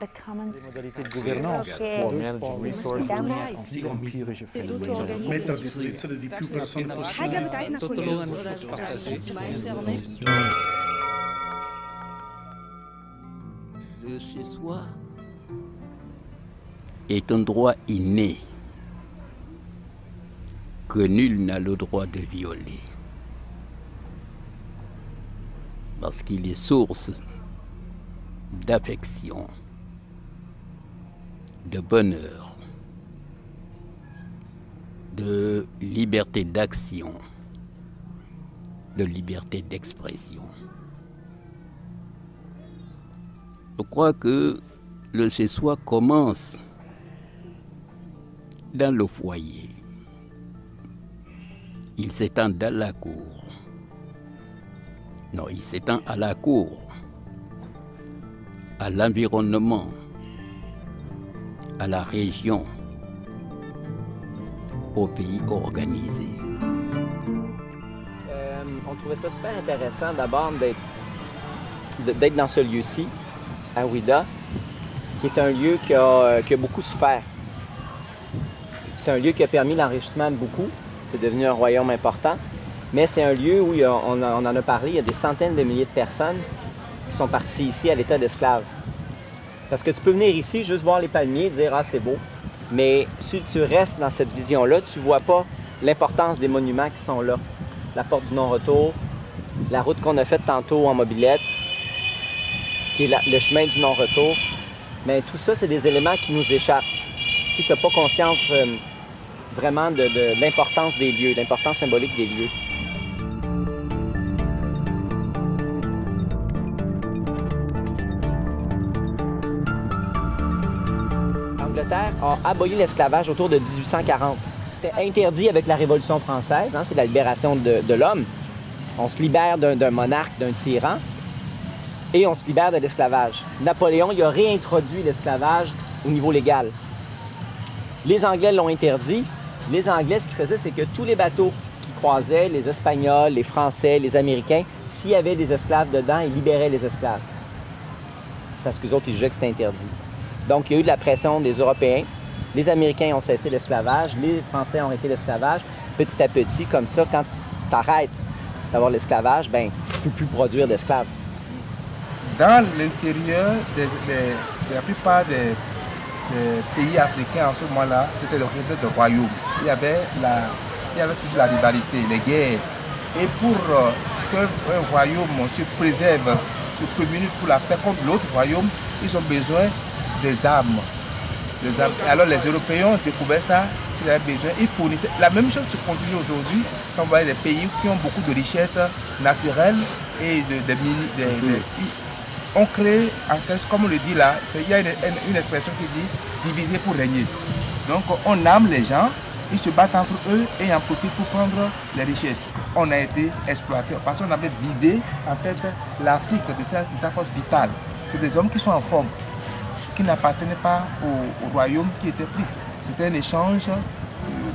Les modalités de gouvernance, Le chez-soi est un droit inné que nul n'a le droit de violer. Parce qu'il est source d'affection, de bonheur, de liberté d'action, de liberté d'expression. Je crois que le chez-soi commence dans le foyer. Il s'étend dans la cour. Non, il s'étend à la cour, à l'environnement, à la région, au pays organisé. Euh, on trouvait ça super intéressant d'abord d'être dans ce lieu-ci, à Ouida, qui est un lieu qui a, euh, qui a beaucoup souffert. C'est un lieu qui a permis l'enrichissement de beaucoup. C'est devenu un royaume important. Mais c'est un lieu où on en a parlé, il y a des centaines de milliers de personnes qui sont parties ici à l'état d'esclaves. Parce que tu peux venir ici, juste voir les palmiers, dire Ah, c'est beau. Mais si tu restes dans cette vision-là, tu ne vois pas l'importance des monuments qui sont là. La porte du non-retour, la route qu'on a faite tantôt en mobilette, qui le chemin du non-retour. Mais tout ça, c'est des éléments qui nous échappent. Si tu n'as pas conscience euh, vraiment de, de l'importance des lieux, l'importance symbolique des lieux. L'Angleterre a aboli l'esclavage autour de 1840. C'était interdit avec la Révolution française, hein, c'est la libération de, l'homme. On se libère d'un monarque, d'un tyran, et on se libère de l'esclavage. Napoléon il a réintroduit l'esclavage au niveau légal. Les Anglais l'ont interdit. Les Anglais, ce qu'ils faisaient, c'est que tous les bateaux qui croisaient, les Espagnols, les Français, les Américains, s'il y avait des esclaves dedans, ils libéraient les esclaves. Parce que autres, ils jugeaient que c'était interdit. Donc, il y a eu de la pression des Européens. Les Américains ont cessé l'esclavage, les Français ont arrêté l'esclavage. Petit à petit, comme ça, quand tu arrêtes d'avoir l'esclavage, ben, tu ne peux plus produire d'esclaves. dans l'intérieur de la plupart des, pays africains en ce moment-là, c'était le de royaume. Il y avait, la, il y avait toujours la rivalité, les guerres. Et pour euh, qu'un royaume se préserve, se prémunit pour la paix contre l'autre royaume, ils ont besoin des armes. Des armes. Et alors les Européens ont découvert ça, ils avaient besoin, ils fournissaient. La même chose se continue aujourd'hui quand on voit des pays qui ont beaucoup de richesses naturelles et de, de on crée, en comme on le dit là, il y a une, expression qui dit diviser pour régner. Donc on arme les gens, ils se battent entre eux et en profitent pour prendre les richesses. On a été exploité parce qu'on avait vidé en fait l'Afrique de sa, de sa force vitale. C'est des hommes qui sont en forme, qui n'appartenaient pas au, au royaume qui était pris. C'était un échange, euh,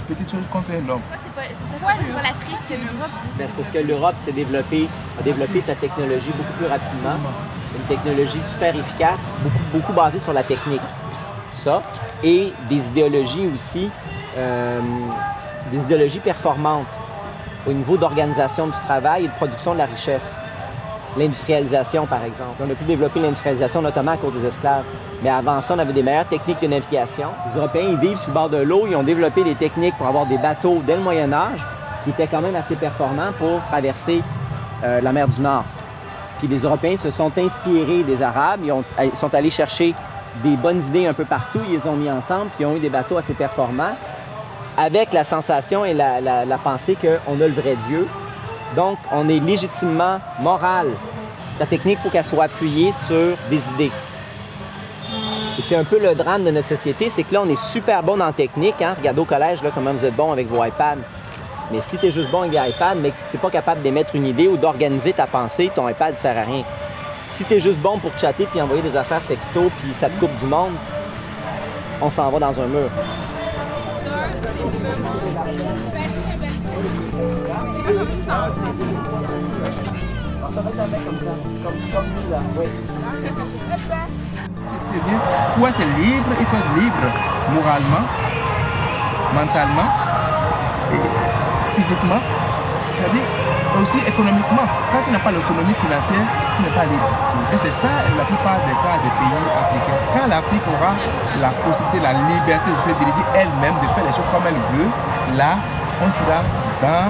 petite chose contre un homme. C'est pas, c'est pas, l'Afrique, c'est l'Europe? C'est parce que l'Europe s'est développée, a développé sa technologie beaucoup plus rapidement. Une technologie super efficace, beaucoup, beaucoup basée sur la technique. Ça. Et des idéologies aussi, euh, des idéologies performantes au niveau d'organisation du travail et de production de la richesse. L'industrialisation, par exemple. On a pu développer l'industrialisation notamment à cause des esclaves. Mais avant ça, on avait des meilleures techniques de navigation. Les Européens, ils vivent sur le bord de l'eau. Ils ont développé des techniques pour avoir des bateaux dès le Moyen Âge qui étaient quand même assez performants pour traverser euh, la mer du Nord. Puis les Européens se sont inspirés des Arabes. Ils, ont- ils sont allés chercher des bonnes idées un peu partout. Ils les ont mis ensemble. Puis ils ont eu des bateaux assez performants avec la sensation et la, la- la pensée qu'on a le vrai Dieu. Donc, on est légitimement moral. La technique, il faut qu'elle soit appuyée sur des idées. Et c'est un peu le drame de notre société, c'est que là, on est super bon en technique. Hein? Regardez au collège, là, comment vous êtes bon avec vos iPads. Mais si tu es juste bon avec des iPads, mais que tu n'es pas capable d'émettre une idée ou d'organiser ta pensée, ton iPad ne sert à rien. Si tu juste bon pour chatter puis envoyer des affaires texto puis ça te coupe du monde, on s'en va dans un mur. Être comme ça, comme, être libre, il faut être libre moralement, mentalement et physiquement. C'est-à-dire aussi économiquement. Quand tu n'as pas l'économie financière, tu n'es pas libre. Et c'est ça la plupart des cas des pays africains. Quand l'Afrique aura la possibilité, la liberté de se diriger elle-même, de faire les choses comme elle veut, là, on sera dans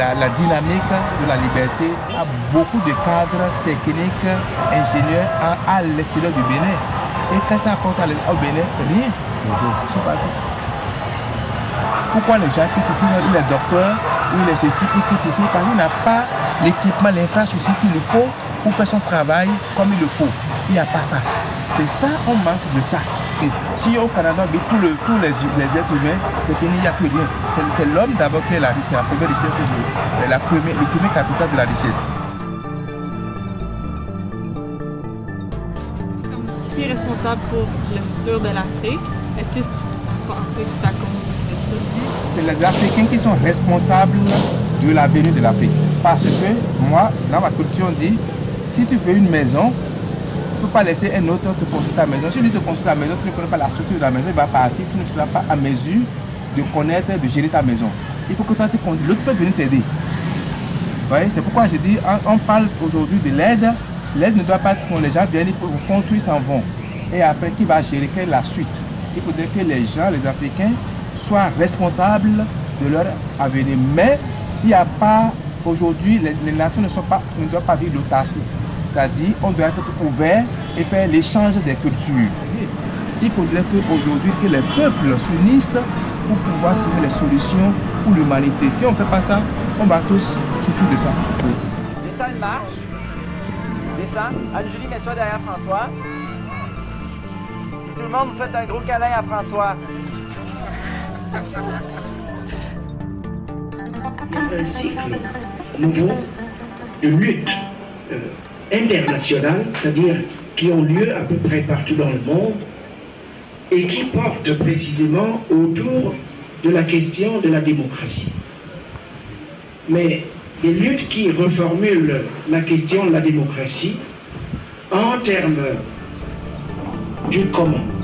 la, la dynamique de la liberté à beaucoup de cadres techniques, ingénieurs à, à l'extérieur du Bénin. Et quand ça apporte au Bénin, rien. Ils sont partis. Pourquoi les gens quittent ici, il est docteur, ou il est ceci, qui quitte ici Parce qu'il n'a pas l'équipement, l'infrastructure qu'il faut pour faire son travail comme il le faut. Il n'y a pas ça. C'est ça, on manque de ça. Si au Canada, on tous, le- tous les, les êtres humains, c'est fini, il n'y a plus rien. C'est- l'homme d'abord qui est la richesse, la première richesse, le, la première, le premier capital de la richesse. Qui est responsable pour le futur de l'Afrique? Est-ce que vous pensez que c'est à cause de? C'est les Africains qui sont responsables de l'avenir de l'Afrique. Parce que moi, dans ma culture, on dit, si tu fais une maison, il ne faut pas laisser un autre te construire ta maison. Si lui te construit la maison, tu ne connais pas la structure de la maison, il va partir, tu ne seras pas à mesure de connaître, de gérer ta maison. Il faut que toi. L'autre peut venir t'aider. C'est pourquoi je dis, on, parle aujourd'hui de l'aide. L'aide ne doit pas être quand les gens viennent, il faut construire, s'en vont. Et après, qui va gérer Quelle est la suite? Il faudrait que les gens, les Africains, soient responsables de leur avenir. Mais il n'y a pas, aujourd'hui, les, nations ne, sont pas, ne doivent pas vivre l'autarcie. C'est-à-dire, on doit être ouvert et faire l'échange des cultures. Il faudrait qu'aujourd'hui, que les peuples s'unissent pour pouvoir trouver les solutions pour l'humanité. Si on ne fait pas ça, on va tous souffrir de ça. Descends une marche. Descends. Anne-Julie, mets-toi derrière François. Tout le monde, vous faites un gros câlin à François. Un cycle nouveau de lutte euh, internationale, c'est-à-dire qui ont lieu à peu près partout dans le monde et qui portent précisément autour de la question de la démocratie. Mais des luttes qui reformulent la question de la démocratie en termes du comment.